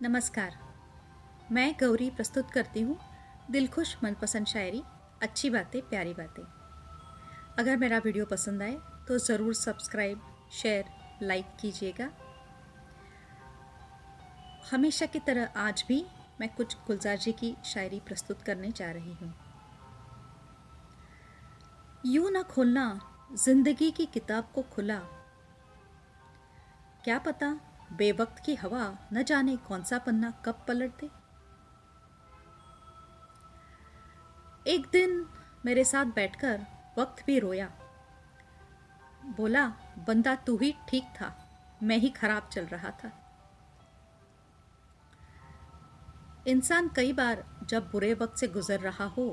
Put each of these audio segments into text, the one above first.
नमस्कार। मैं गौरी प्रस्तुत करती हूँ दिलखुश मनपसंद शायरी, अच्छी बातें, प्यारी बातें। अगर मेरा वीडियो पसंद आए तो ज़रूर सब्सक्राइब, शेयर, लाइक कीजिएगा। हमेशा की तरह आज भी मैं कुछ गुलजार जी की शायरी प्रस्तुत करने जा रही हूँ। यूँ ना खोलना, ज़िंदगी की किताब को खुला। क्या पता बेवक्त की हवा न जाने कौन सा पन्ना कब पलट दे एक दिन मेरे साथ बैठकर वक्त भी रोया। बोला, बंदा तू ही ठीक था, मैं ही खराब चल रहा था। इंसान कई बार जब बुरे वक्त से गुजर रहा हो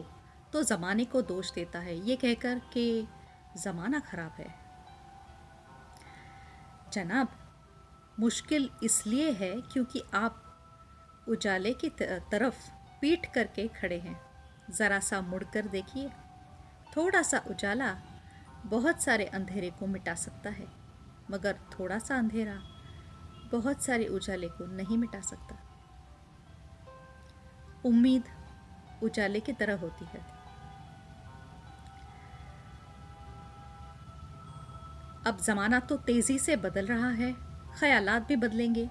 तो ज़माने को दोष देता है। ये कहकर कि ज़माना ख़राब है। जनाब मुश्किल इसलिए है क्योंकि आप उजाले की तरफ़ पीठ करके खड़े हैं। ज़रा सा मुड़कर देखिए। थोड़ा सा उजाला बहुत सारे अंधेरे को मिटा सकता है, मगर थोड़ा सा अंधेरा बहुत सारे उजाले को नहीं मिटा सकता। उम्मीद उजाले की तरह होती है। अब ज़माना तो तेज़ी से बदल रहा है। ख्यालात भी बदलेंगे।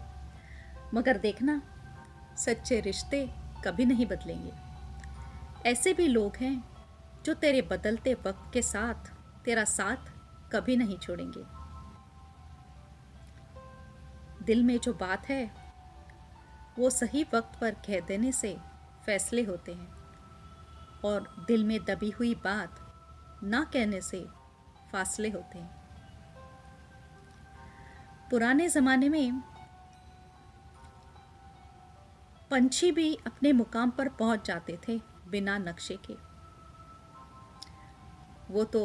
मगर देखना, सच्चे रिश्ते कभी नहीं बदलेंगे। ऐसे भी लोग हैं जो तेरे बदलते वक्त के साथ, तेरा साथ कभी नहीं छोड़ेंगे। दिल में जो बात है, वो सही वक्त पर कह देने से फैसले होते हैं। और दिल में दबी हुई बात ना कहने से फासले होते हैं। पुराने ज़माने में पंछी भी अपने मुकाम पर पहुँच जाते थे बिना नक्शे के। वो तो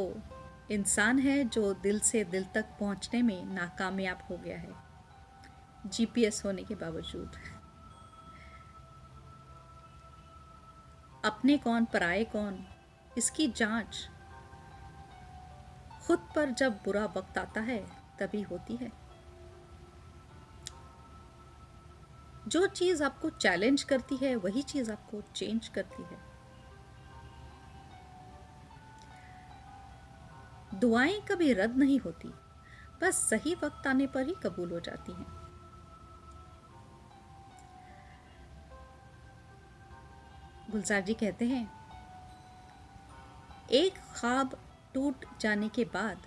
इंसान है जो दिल से दिल तक पहुँचने में नाकामयाब हो गया है जीपीएस होने के बावजूद। अपने कौन पराए कौन, इसकी जाँच खुद पर जब बुरा वक्त आता है, तभी होती है। जो चीज़ आपको चैलेंज करती है, वही चीज़ आपको चेंज करती है। दुआएँ कभी रद्द नहीं होती, बस सही वक्त आने पर ही कबूल हो जाती हैं। गुलजार जी कहते हैं, एक ख्वाब टूट जाने के बाद,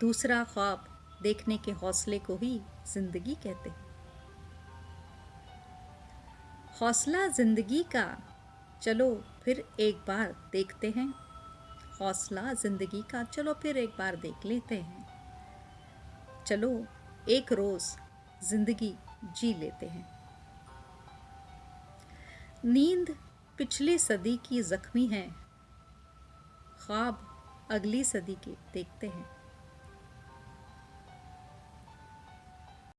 दूसरा ख्वाब देखने के हौसले को ही ज़िंदगी कहते हैं। हौसला ज़िंदगी का। चलो फिर एक बार देखते हैं। हौसला ज़िंदगी का, चलो फिर एक बार देख लेते हैं। चलो एक रोज़ ज़िंदगी जी लेते हैं। नींद पिछली सदी की ज़ख्मी है। ख्वाब अगली सदी के, देखते हैं।